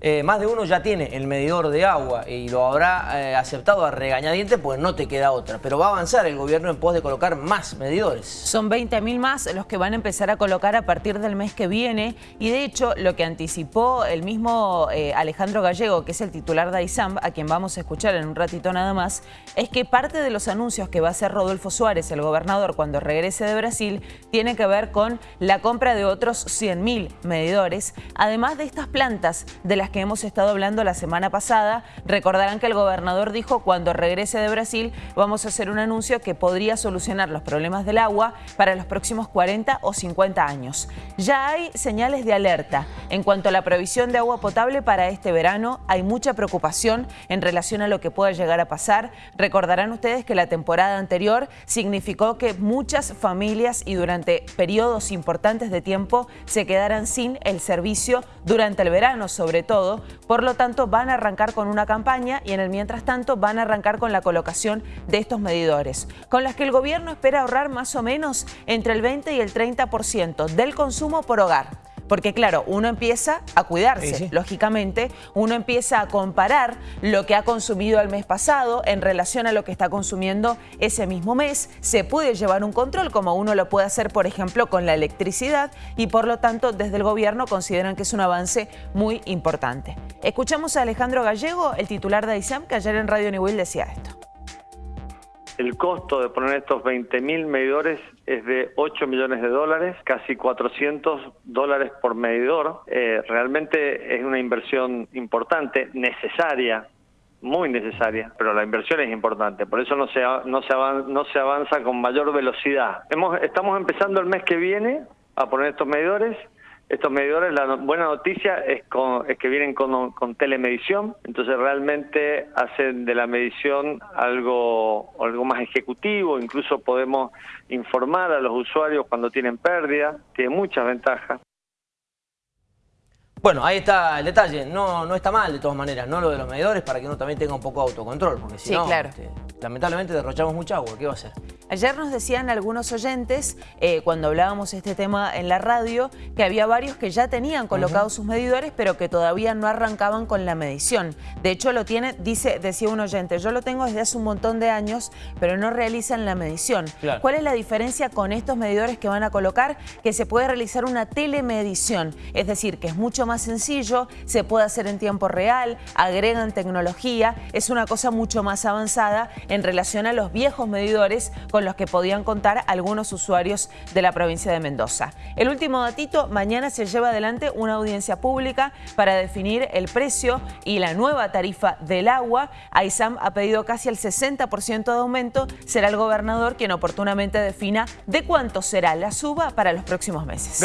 eh, más de uno ya tiene el medidor de agua y lo habrá eh, aceptado a regañadiente, pues no te queda otra. Pero va a avanzar el gobierno en pos de colocar más medidores. Son 20.000 más los que van a empezar a colocar a partir del mes que viene y de hecho lo que anticipó el mismo eh, Alejandro Gallego, que es el titular de AISAM, a quien vamos a escuchar en un ratito nada más, es que parte de los anuncios que va a hacer Rodolfo Suárez, el gobernador, cuando regrese de Brasil, tiene que ver con la compra de otros 100.000 medidores, además de estas plantas de las que hemos estado hablando la semana pasada. Recordarán que el gobernador dijo cuando regrese de Brasil vamos a hacer un anuncio que podría solucionar los problemas del agua para los próximos 40 o 50 años. Ya hay señales de alerta. En cuanto a la provisión de agua potable para este verano, hay mucha preocupación en relación a lo que pueda llegar a pasar. Recordarán ustedes que la temporada anterior significó que muchas familias y durante periodos importantes de tiempo se quedaran sin el servicio durante el verano sobre todo. Por lo tanto, van a arrancar con una campaña y en el mientras tanto van a arrancar con la colocación de estos medidores, con las que el gobierno espera ahorrar más o menos entre el 20 y el 30% del consumo por hogar. Porque claro, uno empieza a cuidarse, lógicamente, uno empieza a comparar lo que ha consumido el mes pasado en relación a lo que está consumiendo ese mismo mes. Se puede llevar un control como uno lo puede hacer, por ejemplo, con la electricidad y por lo tanto desde el gobierno consideran que es un avance muy importante. Escuchamos a Alejandro Gallego, el titular de ISAM, que ayer en Radio New decía esto el costo de poner estos 20.000 medidores es de 8 millones de dólares, casi 400 dólares por medidor. Eh, realmente es una inversión importante, necesaria, muy necesaria, pero la inversión es importante, por eso no se, no se, avanza, no se avanza con mayor velocidad. Hemos, estamos empezando el mes que viene a poner estos medidores estos medidores, la buena noticia es, que vienen con, telemedición, entonces realmente hacen de la medición algo, algo más ejecutivo, incluso podemos informar a los usuarios cuando tienen pérdida, tiene muchas ventajas. Bueno, ahí está el detalle, no, no está mal de todas maneras, no lo de los medidores, para que uno también tenga un poco de autocontrol, porque si no, este, lamentablemente derrochamos mucha agua, ¿qué va a hacer? Ayer nos decían algunos oyentes, eh, cuando hablábamos este tema en la radio, que había varios que ya tenían colocados sus medidores, pero que todavía no arrancaban con la medición. De hecho, lo tiene, dice, decía un oyente, yo lo tengo desde hace un montón de años, pero no realizan la medición. ¿Cuál es la diferencia con estos medidores que van a colocar? Que se puede realizar una telemedición, es decir, que es mucho más sencillo, se puede hacer en tiempo real, agregan tecnología, es una cosa mucho más avanzada en relación a los viejos medidores con los que podían contar algunos usuarios de la provincia de Mendoza. El último datito, mañana se lleva adelante una audiencia pública para definir el precio y la nueva tarifa del agua. AISAM ha pedido casi el 60% de aumento. Será el gobernador quien oportunamente defina de cuánto será la suba para los próximos meses.